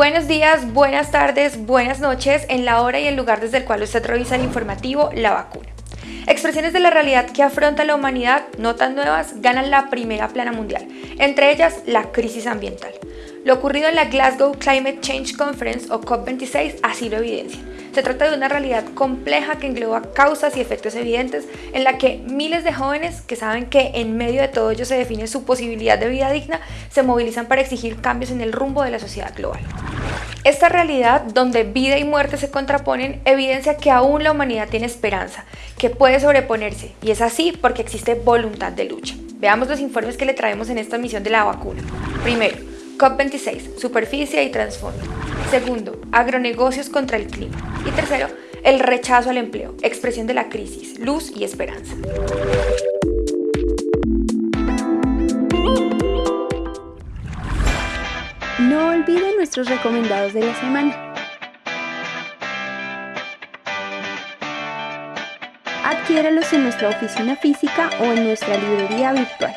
Buenos días, buenas tardes, buenas noches en la hora y el lugar desde el cual usted revisa el informativo La Vacuna. Expresiones de la realidad que afronta la humanidad, no tan nuevas, ganan la primera plana mundial, entre ellas la crisis ambiental. Lo ocurrido en la Glasgow Climate Change Conference o COP26 así lo evidencia. Se trata de una realidad compleja que engloba causas y efectos evidentes en la que miles de jóvenes que saben que en medio de todo ello se define su posibilidad de vida digna se movilizan para exigir cambios en el rumbo de la sociedad global. Esta realidad, donde vida y muerte se contraponen, evidencia que aún la humanidad tiene esperanza, que puede sobreponerse, y es así porque existe voluntad de lucha. Veamos los informes que le traemos en esta misión de la vacuna. Primero, COP26, superficie y trasfondo. Segundo, agronegocios contra el clima. Y tercero, el rechazo al empleo, expresión de la crisis, luz y esperanza. No olviden nuestros recomendados de la semana. Adquiéralos en nuestra oficina física o en nuestra librería virtual.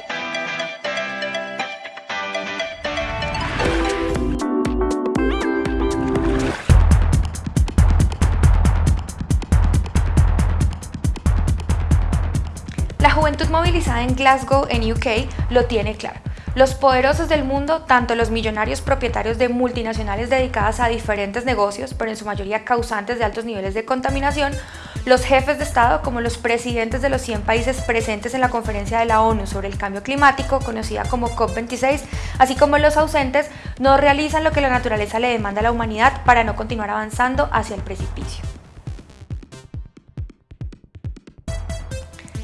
Juventud movilizada en Glasgow, en UK, lo tiene claro. Los poderosos del mundo, tanto los millonarios propietarios de multinacionales dedicadas a diferentes negocios, pero en su mayoría causantes de altos niveles de contaminación, los jefes de Estado como los presidentes de los 100 países presentes en la conferencia de la ONU sobre el cambio climático, conocida como COP26, así como los ausentes, no realizan lo que la naturaleza le demanda a la humanidad para no continuar avanzando hacia el precipicio.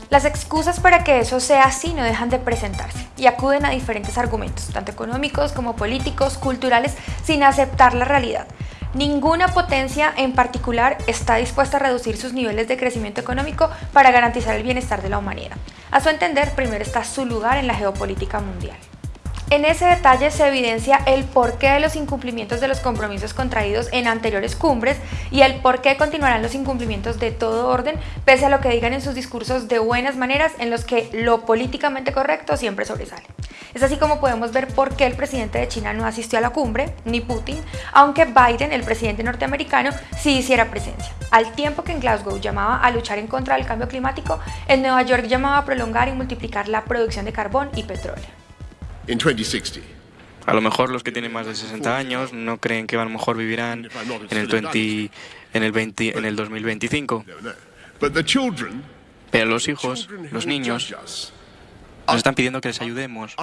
Las excusas para que eso sea así no dejan de presentarse y acuden a diferentes argumentos, tanto económicos como políticos, culturales, sin aceptar la realidad. Ninguna potencia en particular está dispuesta a reducir sus niveles de crecimiento económico para garantizar el bienestar de la humanidad. A su entender, primero está su lugar en la geopolítica mundial. En ese detalle se evidencia el porqué de los incumplimientos de los compromisos contraídos en anteriores cumbres y el por qué continuarán los incumplimientos de todo orden, pese a lo que digan en sus discursos de buenas maneras en los que lo políticamente correcto siempre sobresale. Es así como podemos ver por qué el presidente de China no asistió a la cumbre, ni Putin, aunque Biden, el presidente norteamericano, sí hiciera presencia. Al tiempo que en Glasgow llamaba a luchar en contra del cambio climático, en Nueva York llamaba a prolongar y multiplicar la producción de carbón y petróleo. A lo mejor los que tienen más de 60 años no creen que a lo mejor vivirán en el, 20, en el, 20, en el 2025. Pero los hijos, los niños, nos están pidiendo que les ayudemos.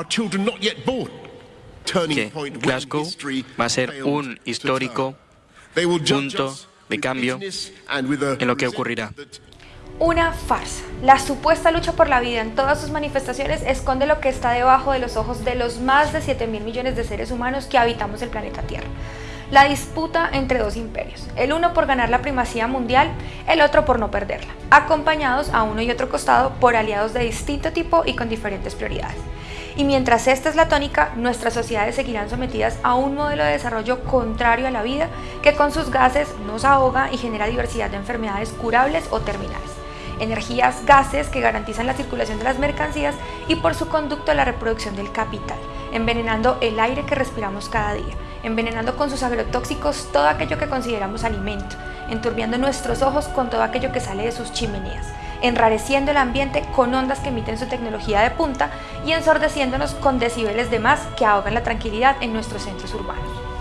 Que Glasgow va a ser un histórico punto de cambio en lo que ocurrirá. Una farsa. La supuesta lucha por la vida en todas sus manifestaciones esconde lo que está debajo de los ojos de los más de 7 mil millones de seres humanos que habitamos el planeta Tierra. La disputa entre dos imperios, el uno por ganar la primacía mundial, el otro por no perderla, acompañados a uno y otro costado por aliados de distinto tipo y con diferentes prioridades. Y mientras esta es la tónica, nuestras sociedades seguirán sometidas a un modelo de desarrollo contrario a la vida que con sus gases nos ahoga y genera diversidad de enfermedades curables o terminales energías, gases que garantizan la circulación de las mercancías y por su conducto la reproducción del capital, envenenando el aire que respiramos cada día, envenenando con sus agrotóxicos todo aquello que consideramos alimento, enturbiando nuestros ojos con todo aquello que sale de sus chimeneas, enrareciendo el ambiente con ondas que emiten su tecnología de punta y ensordeciéndonos con decibeles de más que ahogan la tranquilidad en nuestros centros urbanos.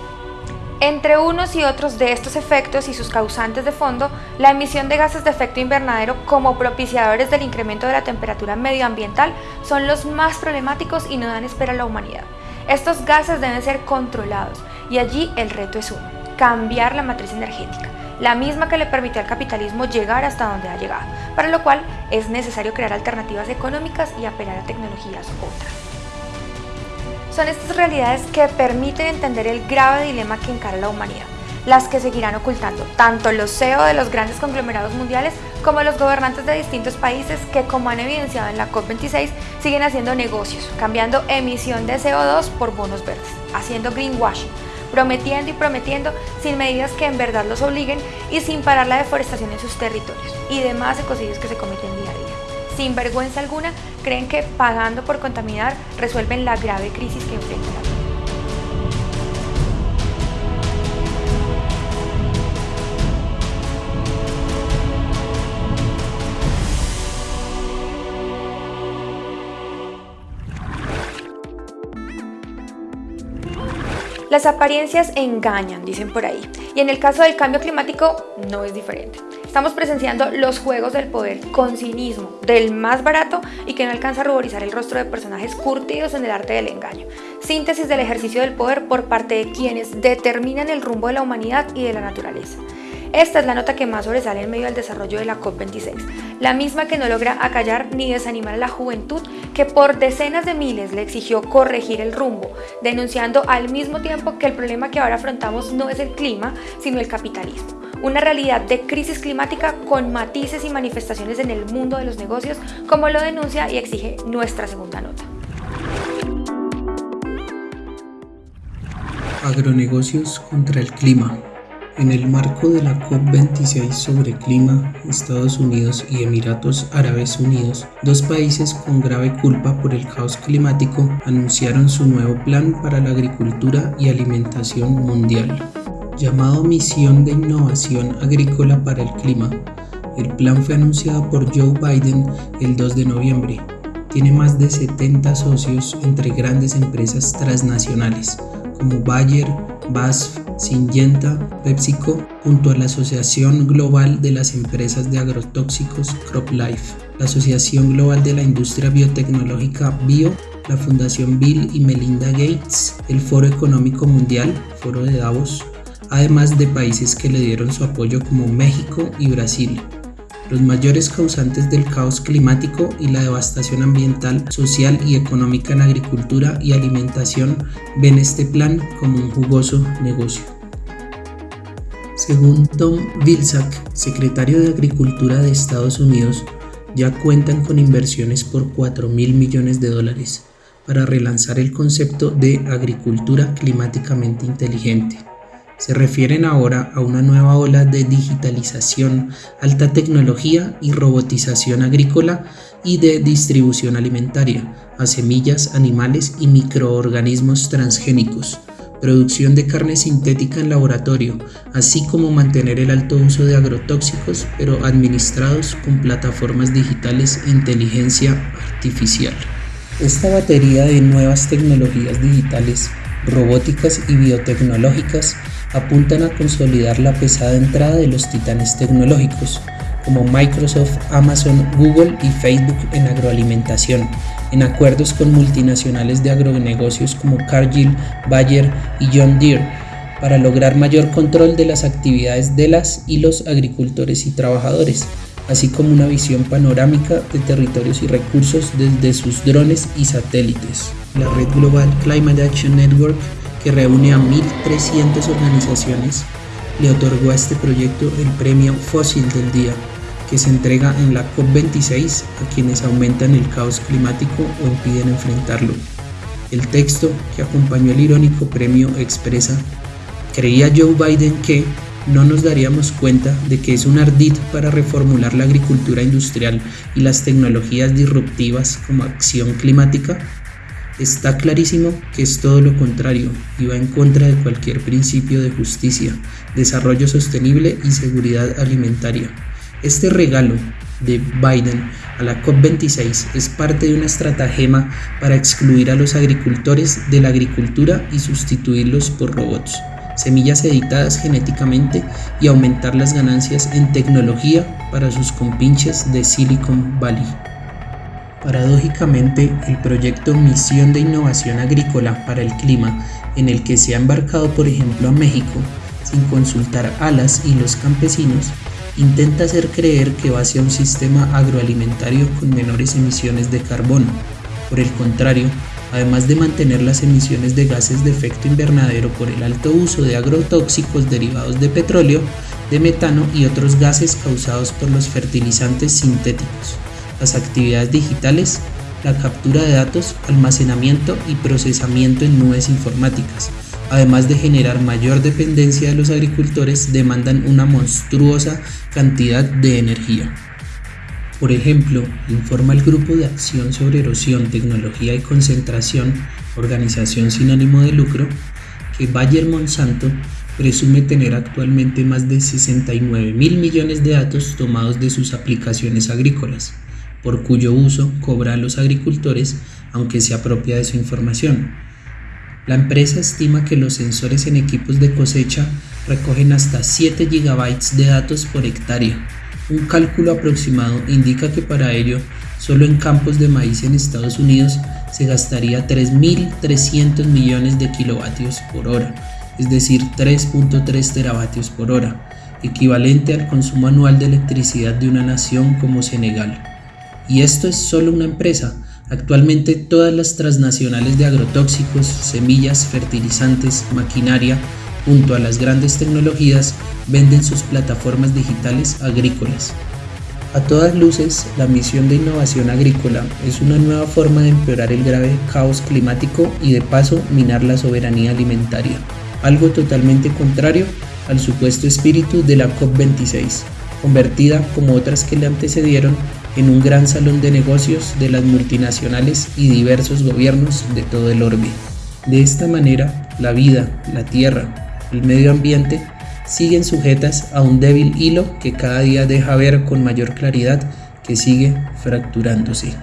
Entre unos y otros de estos efectos y sus causantes de fondo, la emisión de gases de efecto invernadero como propiciadores del incremento de la temperatura medioambiental son los más problemáticos y no dan espera a la humanidad. Estos gases deben ser controlados y allí el reto es uno, cambiar la matriz energética, la misma que le permitió al capitalismo llegar hasta donde ha llegado, para lo cual es necesario crear alternativas económicas y apelar a tecnologías otras. Son estas realidades que permiten entender el grave dilema que encara la humanidad, las que seguirán ocultando tanto los CEO de los grandes conglomerados mundiales como los gobernantes de distintos países que, como han evidenciado en la COP26, siguen haciendo negocios, cambiando emisión de CO2 por bonos verdes, haciendo greenwashing, prometiendo y prometiendo sin medidas que en verdad los obliguen y sin parar la deforestación en sus territorios y demás ecocidios que se cometen día a día sin vergüenza alguna, creen que pagando por contaminar resuelven la grave crisis que enfrentan. Las apariencias engañan, dicen por ahí. Y en el caso del cambio climático no es diferente. Estamos presenciando los juegos del poder con cinismo, del más barato y que no alcanza a ruborizar el rostro de personajes curtidos en el arte del engaño. Síntesis del ejercicio del poder por parte de quienes determinan el rumbo de la humanidad y de la naturaleza. Esta es la nota que más sobresale en medio del desarrollo de la COP26, la misma que no logra acallar ni desanimar a la juventud que por decenas de miles le exigió corregir el rumbo, denunciando al mismo tiempo que el problema que ahora afrontamos no es el clima, sino el capitalismo. Una realidad de crisis climática con matices y manifestaciones en el mundo de los negocios, como lo denuncia y exige nuestra segunda nota. Agronegocios contra el clima. En el marco de la COP26 sobre clima, Estados Unidos y Emiratos Árabes Unidos, dos países con grave culpa por el caos climático, anunciaron su nuevo plan para la agricultura y alimentación mundial, llamado Misión de Innovación Agrícola para el Clima. El plan fue anunciado por Joe Biden el 2 de noviembre. Tiene más de 70 socios entre grandes empresas transnacionales como Bayer, BASF, Syngenta, PepsiCo, junto a la Asociación Global de las Empresas de Agrotóxicos CropLife, la Asociación Global de la Industria Biotecnológica Bio, la Fundación Bill y Melinda Gates, el Foro Económico Mundial, Foro de Davos, además de países que le dieron su apoyo como México y Brasil los mayores causantes del caos climático y la devastación ambiental, social y económica en agricultura y alimentación ven este plan como un jugoso negocio. Según Tom Vilsack, secretario de Agricultura de Estados Unidos, ya cuentan con inversiones por 4 mil millones de dólares para relanzar el concepto de agricultura climáticamente inteligente se refieren ahora a una nueva ola de digitalización, alta tecnología y robotización agrícola y de distribución alimentaria, a semillas, animales y microorganismos transgénicos, producción de carne sintética en laboratorio, así como mantener el alto uso de agrotóxicos, pero administrados con plataformas digitales e inteligencia artificial. Esta batería de nuevas tecnologías digitales, robóticas y biotecnológicas apuntan a consolidar la pesada entrada de los titanes tecnológicos, como Microsoft, Amazon, Google y Facebook en agroalimentación, en acuerdos con multinacionales de agronegocios como Cargill, Bayer y John Deere, para lograr mayor control de las actividades de las y los agricultores y trabajadores, así como una visión panorámica de territorios y recursos desde sus drones y satélites. La red global Climate Action Network que reúne a 1.300 organizaciones, le otorgó a este proyecto el premio Fósil del Día, que se entrega en la COP26 a quienes aumentan el caos climático o impiden enfrentarlo. El texto que acompañó el irónico premio expresa, creía Joe Biden que no nos daríamos cuenta de que es un ardid para reformular la agricultura industrial y las tecnologías disruptivas como acción climática Está clarísimo que es todo lo contrario y va en contra de cualquier principio de justicia, desarrollo sostenible y seguridad alimentaria. Este regalo de Biden a la COP26 es parte de una estratagema para excluir a los agricultores de la agricultura y sustituirlos por robots, semillas editadas genéticamente y aumentar las ganancias en tecnología para sus compinches de Silicon Valley. Paradójicamente, el proyecto Misión de Innovación Agrícola para el Clima, en el que se ha embarcado por ejemplo a México, sin consultar a las y los campesinos, intenta hacer creer que va hacia un sistema agroalimentario con menores emisiones de carbono. Por el contrario, además de mantener las emisiones de gases de efecto invernadero por el alto uso de agrotóxicos derivados de petróleo, de metano y otros gases causados por los fertilizantes sintéticos las actividades digitales, la captura de datos, almacenamiento y procesamiento en nubes informáticas, además de generar mayor dependencia de los agricultores, demandan una monstruosa cantidad de energía. Por ejemplo, informa el Grupo de Acción sobre Erosión, Tecnología y Concentración, organización sin ánimo de lucro, que Bayer Monsanto presume tener actualmente más de 69 mil millones de datos tomados de sus aplicaciones agrícolas por cuyo uso cobra a los agricultores aunque se apropia de su información. La empresa estima que los sensores en equipos de cosecha recogen hasta 7 GB de datos por hectárea. Un cálculo aproximado indica que para ello, solo en campos de maíz en Estados Unidos se gastaría 3.300 millones de kilovatios por hora, es decir, 3.3 teravatios por hora, equivalente al consumo anual de electricidad de una nación como Senegal. Y esto es solo una empresa. Actualmente todas las transnacionales de agrotóxicos, semillas, fertilizantes, maquinaria, junto a las grandes tecnologías, venden sus plataformas digitales agrícolas. A todas luces, la misión de innovación agrícola es una nueva forma de empeorar el grave caos climático y de paso minar la soberanía alimentaria, algo totalmente contrario al supuesto espíritu de la COP26, convertida, como otras que le antecedieron, en un gran salón de negocios de las multinacionales y diversos gobiernos de todo el orbe. De esta manera, la vida, la tierra, el medio ambiente siguen sujetas a un débil hilo que cada día deja ver con mayor claridad que sigue fracturándose.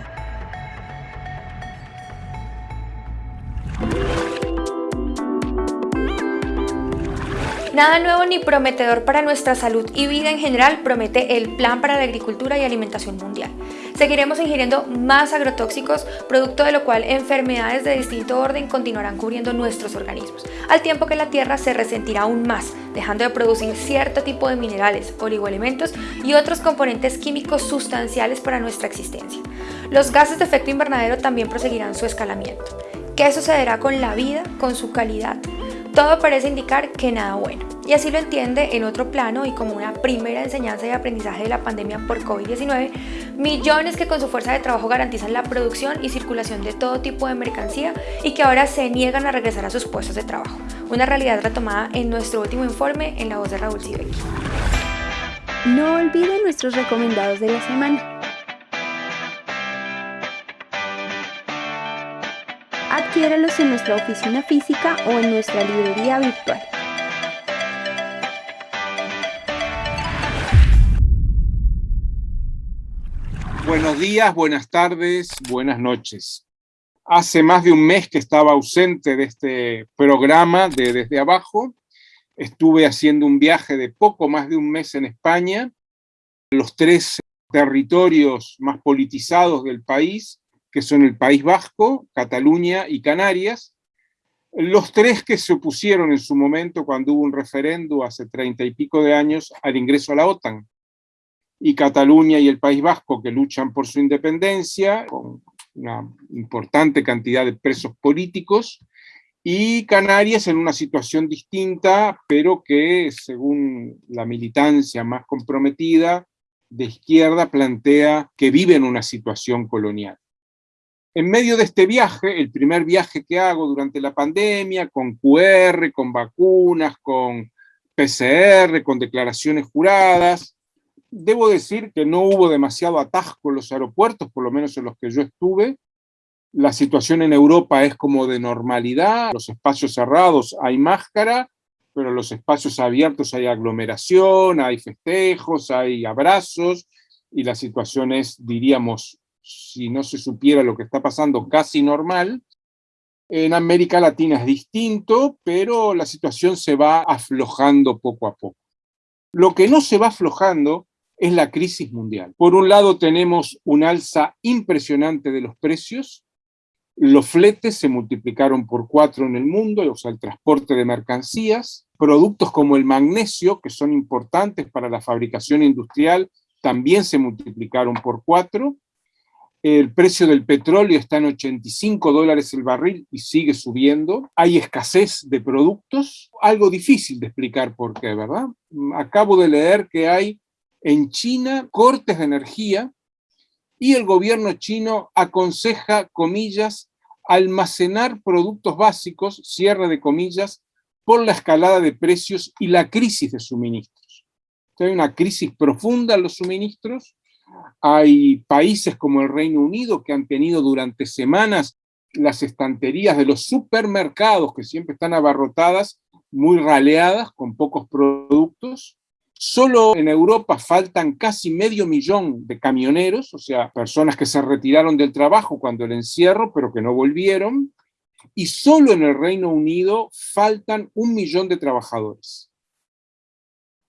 Nada nuevo ni prometedor para nuestra salud y vida en general promete el Plan para la Agricultura y Alimentación Mundial. Seguiremos ingiriendo más agrotóxicos, producto de lo cual enfermedades de distinto orden continuarán cubriendo nuestros organismos, al tiempo que la Tierra se resentirá aún más, dejando de producir cierto tipo de minerales, oligoelementos y otros componentes químicos sustanciales para nuestra existencia. Los gases de efecto invernadero también proseguirán su escalamiento. ¿Qué sucederá con la vida, con su calidad? Todo parece indicar que nada bueno. Y así lo entiende en otro plano y como una primera enseñanza y aprendizaje de la pandemia por COVID-19, millones que con su fuerza de trabajo garantizan la producción y circulación de todo tipo de mercancía y que ahora se niegan a regresar a sus puestos de trabajo. Una realidad retomada en nuestro último informe en la voz de Raúl Sibeki. No olviden nuestros recomendados de la semana. Adquiéralos en nuestra oficina física o en nuestra librería virtual. Buenos días, buenas tardes, buenas noches. Hace más de un mes que estaba ausente de este programa de Desde Abajo. Estuve haciendo un viaje de poco más de un mes en España, los tres territorios más politizados del país, que son el País Vasco, Cataluña y Canarias, los tres que se opusieron en su momento cuando hubo un referendo hace treinta y pico de años al ingreso a la OTAN, y Cataluña y el País Vasco que luchan por su independencia, con una importante cantidad de presos políticos, y Canarias en una situación distinta, pero que según la militancia más comprometida de izquierda plantea que vive en una situación colonial. En medio de este viaje, el primer viaje que hago durante la pandemia, con QR, con vacunas, con PCR, con declaraciones juradas, debo decir que no hubo demasiado atasco en los aeropuertos, por lo menos en los que yo estuve. La situación en Europa es como de normalidad, los espacios cerrados hay máscara, pero en los espacios abiertos hay aglomeración, hay festejos, hay abrazos, y la situación es, diríamos, si no se supiera lo que está pasando, casi normal. En América Latina es distinto, pero la situación se va aflojando poco a poco. Lo que no se va aflojando es la crisis mundial. Por un lado tenemos un alza impresionante de los precios, los fletes se multiplicaron por cuatro en el mundo, o sea, el transporte de mercancías, productos como el magnesio, que son importantes para la fabricación industrial, también se multiplicaron por cuatro, el precio del petróleo está en 85 dólares el barril y sigue subiendo. Hay escasez de productos, algo difícil de explicar por qué, ¿verdad? Acabo de leer que hay en China cortes de energía y el gobierno chino aconseja, comillas, almacenar productos básicos, cierre de comillas, por la escalada de precios y la crisis de suministros. Hay una crisis profunda en los suministros, hay países como el Reino Unido que han tenido durante semanas las estanterías de los supermercados que siempre están abarrotadas, muy raleadas, con pocos productos. Solo en Europa faltan casi medio millón de camioneros, o sea, personas que se retiraron del trabajo cuando el encierro, pero que no volvieron. y solo en el Reino Unido faltan un millón de trabajadores.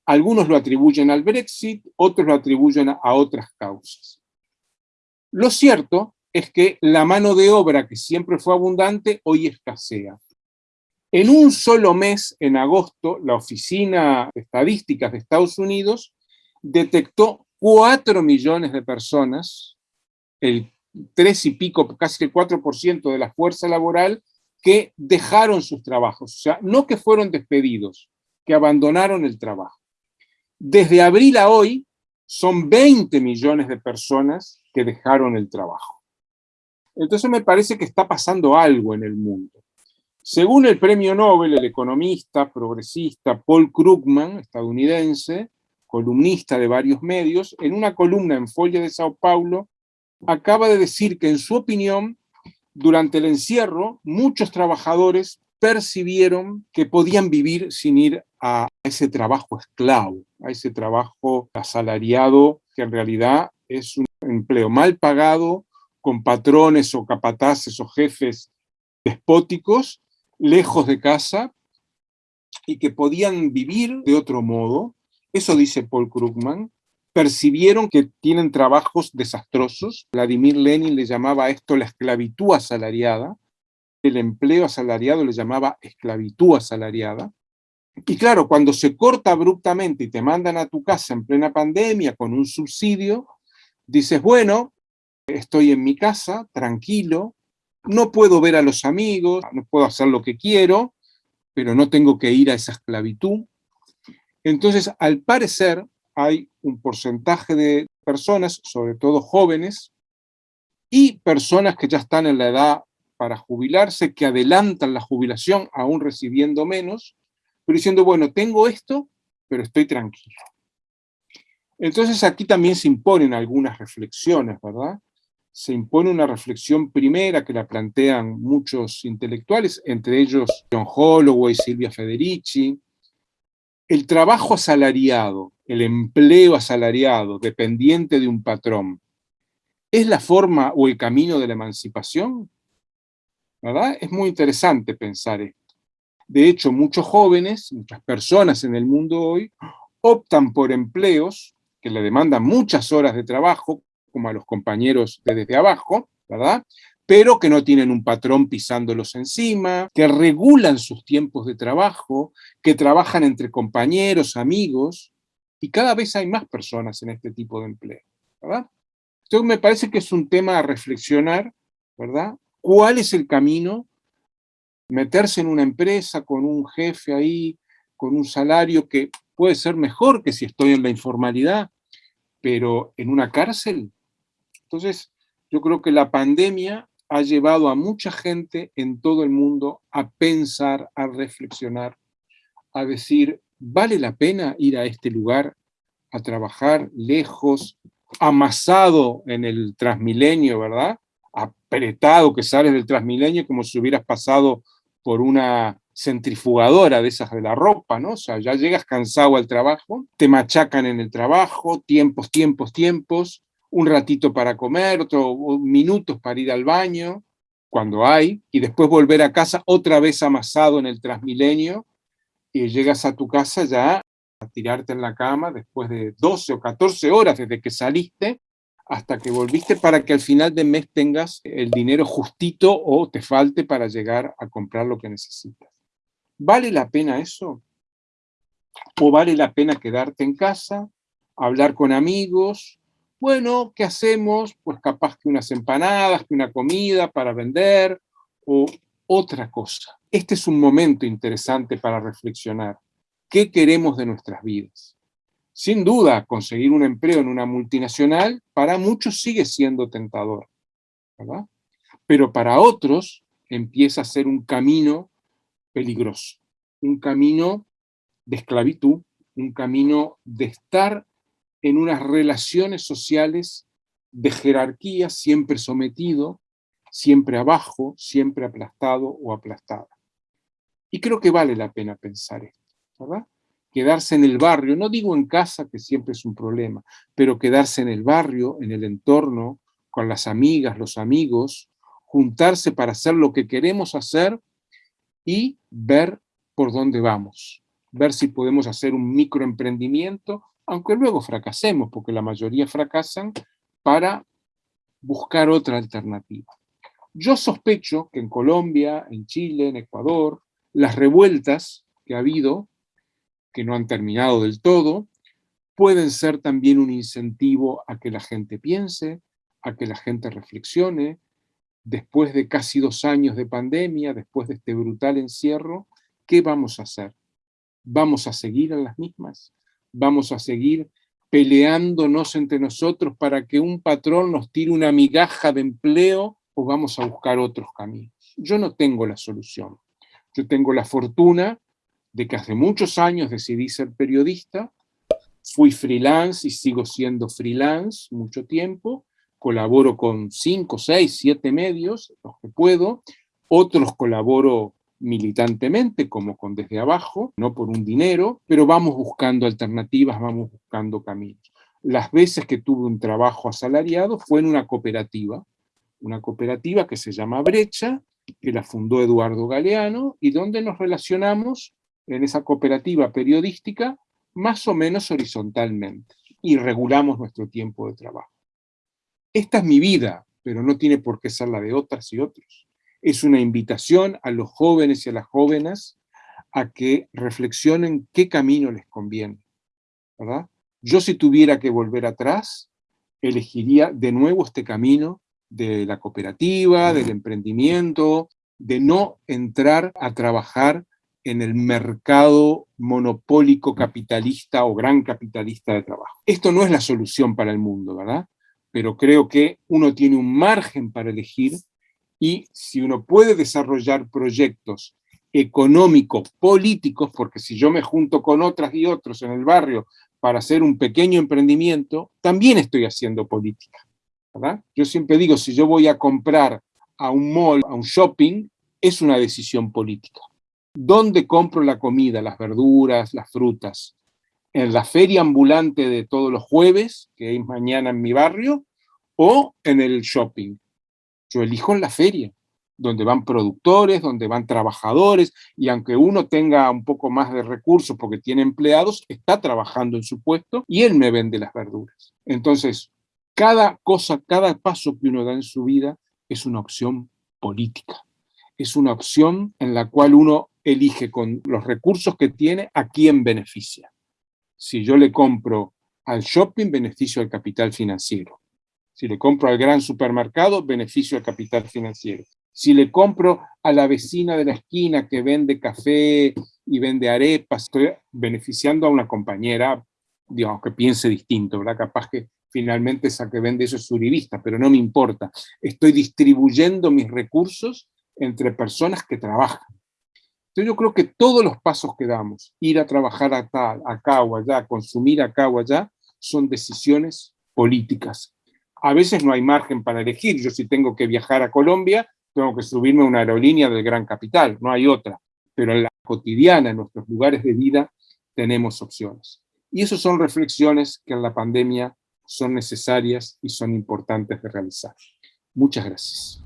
Algunos lo atribuyen al Brexit, otros lo atribuyen a otras causas. Lo cierto es que la mano de obra que siempre fue abundante hoy escasea. En un solo mes, en agosto, la Oficina de Estadísticas de Estados Unidos detectó 4 millones de personas, el 3 y pico, casi el 4% de la fuerza laboral, que dejaron sus trabajos. O sea, no que fueron despedidos, que abandonaron el trabajo. Desde abril a hoy, son 20 millones de personas que dejaron el trabajo. Entonces me parece que está pasando algo en el mundo. Según el premio Nobel, el economista progresista Paul Krugman, estadounidense, columnista de varios medios, en una columna en Folla de Sao Paulo, acaba de decir que en su opinión, durante el encierro, muchos trabajadores percibieron que podían vivir sin ir a ese trabajo esclavo, a ese trabajo asalariado, que en realidad es un empleo mal pagado, con patrones o capataces o jefes despóticos, lejos de casa, y que podían vivir de otro modo, eso dice Paul Krugman, percibieron que tienen trabajos desastrosos. Vladimir Lenin le llamaba a esto la esclavitud asalariada, el empleo asalariado le llamaba esclavitud asalariada. Y claro, cuando se corta abruptamente y te mandan a tu casa en plena pandemia con un subsidio, dices, bueno, estoy en mi casa, tranquilo, no puedo ver a los amigos, no puedo hacer lo que quiero, pero no tengo que ir a esa esclavitud. Entonces, al parecer, hay un porcentaje de personas, sobre todo jóvenes, y personas que ya están en la edad para jubilarse, que adelantan la jubilación aún recibiendo menos, pero diciendo, bueno, tengo esto, pero estoy tranquilo. Entonces aquí también se imponen algunas reflexiones, ¿verdad? Se impone una reflexión primera que la plantean muchos intelectuales, entre ellos John Holloway, Silvia Federici, el trabajo asalariado, el empleo asalariado, dependiente de un patrón, ¿es la forma o el camino de la emancipación? ¿Verdad? Es muy interesante pensar esto. De hecho, muchos jóvenes, muchas personas en el mundo hoy, optan por empleos que le demandan muchas horas de trabajo, como a los compañeros de desde abajo, ¿verdad? pero que no tienen un patrón pisándolos encima, que regulan sus tiempos de trabajo, que trabajan entre compañeros, amigos, y cada vez hay más personas en este tipo de empleo, ¿verdad? Entonces me parece que es un tema a reflexionar, ¿verdad? ¿Cuál es el camino? Meterse en una empresa con un jefe ahí, con un salario que puede ser mejor que si estoy en la informalidad, pero en una cárcel. Entonces, yo creo que la pandemia ha llevado a mucha gente en todo el mundo a pensar, a reflexionar, a decir, ¿vale la pena ir a este lugar a trabajar lejos, amasado en el Transmilenio, ¿verdad? Que sales del Transmilenio como si hubieras pasado por una centrifugadora de esas de la ropa, ¿no? O sea, ya llegas cansado al trabajo, te machacan en el trabajo, tiempos, tiempos, tiempos, un ratito para comer, otros minutos para ir al baño, cuando hay, y después volver a casa otra vez amasado en el Transmilenio, y llegas a tu casa ya a tirarte en la cama después de 12 o 14 horas desde que saliste hasta que volviste para que al final de mes tengas el dinero justito o te falte para llegar a comprar lo que necesitas. ¿Vale la pena eso? ¿O vale la pena quedarte en casa, hablar con amigos, bueno, ¿qué hacemos? Pues capaz que unas empanadas, que una comida para vender o otra cosa. Este es un momento interesante para reflexionar. ¿Qué queremos de nuestras vidas? Sin duda, conseguir un empleo en una multinacional para muchos sigue siendo tentador, ¿verdad? Pero para otros empieza a ser un camino peligroso, un camino de esclavitud, un camino de estar en unas relaciones sociales de jerarquía, siempre sometido, siempre abajo, siempre aplastado o aplastada. Y creo que vale la pena pensar esto, ¿verdad? Quedarse en el barrio, no digo en casa, que siempre es un problema, pero quedarse en el barrio, en el entorno, con las amigas, los amigos, juntarse para hacer lo que queremos hacer y ver por dónde vamos, ver si podemos hacer un microemprendimiento, aunque luego fracasemos, porque la mayoría fracasan, para buscar otra alternativa. Yo sospecho que en Colombia, en Chile, en Ecuador, las revueltas que ha habido, que no han terminado del todo, pueden ser también un incentivo a que la gente piense, a que la gente reflexione, después de casi dos años de pandemia, después de este brutal encierro, ¿qué vamos a hacer? ¿Vamos a seguir en las mismas? ¿Vamos a seguir peleándonos entre nosotros para que un patrón nos tire una migaja de empleo o vamos a buscar otros caminos? Yo no tengo la solución. Yo tengo la fortuna de que hace muchos años decidí ser periodista, fui freelance y sigo siendo freelance mucho tiempo, colaboro con cinco, seis, siete medios, los que puedo, otros colaboro militantemente, como con Desde Abajo, no por un dinero, pero vamos buscando alternativas, vamos buscando caminos. Las veces que tuve un trabajo asalariado fue en una cooperativa, una cooperativa que se llama Brecha, que la fundó Eduardo Galeano, y donde nos relacionamos en esa cooperativa periodística más o menos horizontalmente, y regulamos nuestro tiempo de trabajo. Esta es mi vida, pero no tiene por qué ser la de otras y otros. Es una invitación a los jóvenes y a las jóvenes a que reflexionen qué camino les conviene. ¿verdad? Yo si tuviera que volver atrás, elegiría de nuevo este camino de la cooperativa, del emprendimiento, de no entrar a trabajar en el mercado monopólico capitalista o gran capitalista de trabajo. Esto no es la solución para el mundo, ¿verdad? pero creo que uno tiene un margen para elegir y si uno puede desarrollar proyectos económicos, políticos, porque si yo me junto con otras y otros en el barrio para hacer un pequeño emprendimiento, también estoy haciendo política. ¿verdad? Yo siempre digo, si yo voy a comprar a un mall, a un shopping, es una decisión política. ¿Dónde compro la comida, las verduras, las frutas? en la feria ambulante de todos los jueves, que es mañana en mi barrio, o en el shopping. Yo elijo en la feria, donde van productores, donde van trabajadores, y aunque uno tenga un poco más de recursos porque tiene empleados, está trabajando en su puesto y él me vende las verduras. Entonces, cada cosa, cada paso que uno da en su vida es una opción política. Es una opción en la cual uno elige con los recursos que tiene a quién beneficia si yo le compro al shopping, beneficio al capital financiero. Si le compro al gran supermercado, beneficio al capital financiero. Si le compro a la vecina de la esquina que vende café y vende arepas, estoy beneficiando a una compañera, digamos, que piense distinto, ¿verdad? Capaz que finalmente esa que vende eso es surivista, pero no me importa. Estoy distribuyendo mis recursos entre personas que trabajan. Entonces yo creo que todos los pasos que damos, ir a trabajar a tal, acá o allá, consumir acá o allá, son decisiones políticas. A veces no hay margen para elegir. Yo si tengo que viajar a Colombia, tengo que subirme a una aerolínea del gran capital, no hay otra. Pero en la cotidiana, en nuestros lugares de vida, tenemos opciones. Y esas son reflexiones que en la pandemia son necesarias y son importantes de realizar. Muchas gracias.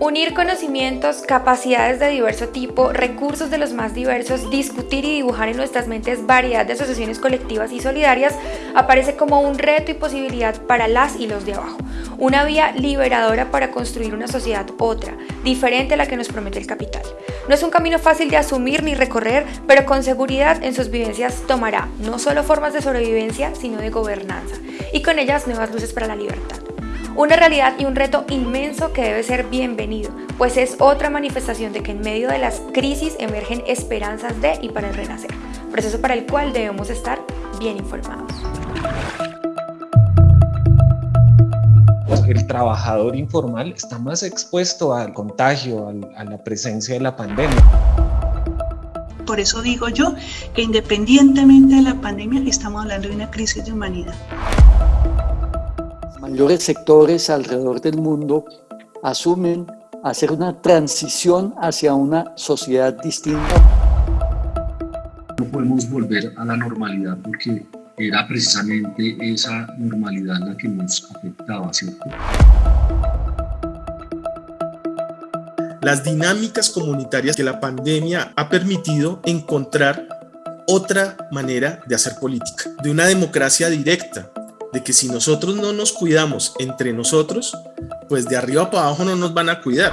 Unir conocimientos, capacidades de diverso tipo, recursos de los más diversos, discutir y dibujar en nuestras mentes variedad de asociaciones colectivas y solidarias aparece como un reto y posibilidad para las y los de abajo. Una vía liberadora para construir una sociedad otra, diferente a la que nos promete el capital. No es un camino fácil de asumir ni recorrer, pero con seguridad en sus vivencias tomará no solo formas de sobrevivencia, sino de gobernanza, y con ellas nuevas luces para la libertad. Una realidad y un reto inmenso que debe ser bienvenido, pues es otra manifestación de que en medio de las crisis emergen esperanzas de y para el renacer, proceso para el cual debemos estar bien informados. El trabajador informal está más expuesto al contagio, a la presencia de la pandemia. Por eso digo yo que independientemente de la pandemia estamos hablando de una crisis de humanidad mayores sectores alrededor del mundo asumen hacer una transición hacia una sociedad distinta. No podemos volver a la normalidad porque era precisamente esa normalidad la que nos afectaba, ¿cierto? Las dinámicas comunitarias que la pandemia ha permitido encontrar otra manera de hacer política, de una democracia directa, de que si nosotros no nos cuidamos entre nosotros, pues de arriba para abajo no nos van a cuidar.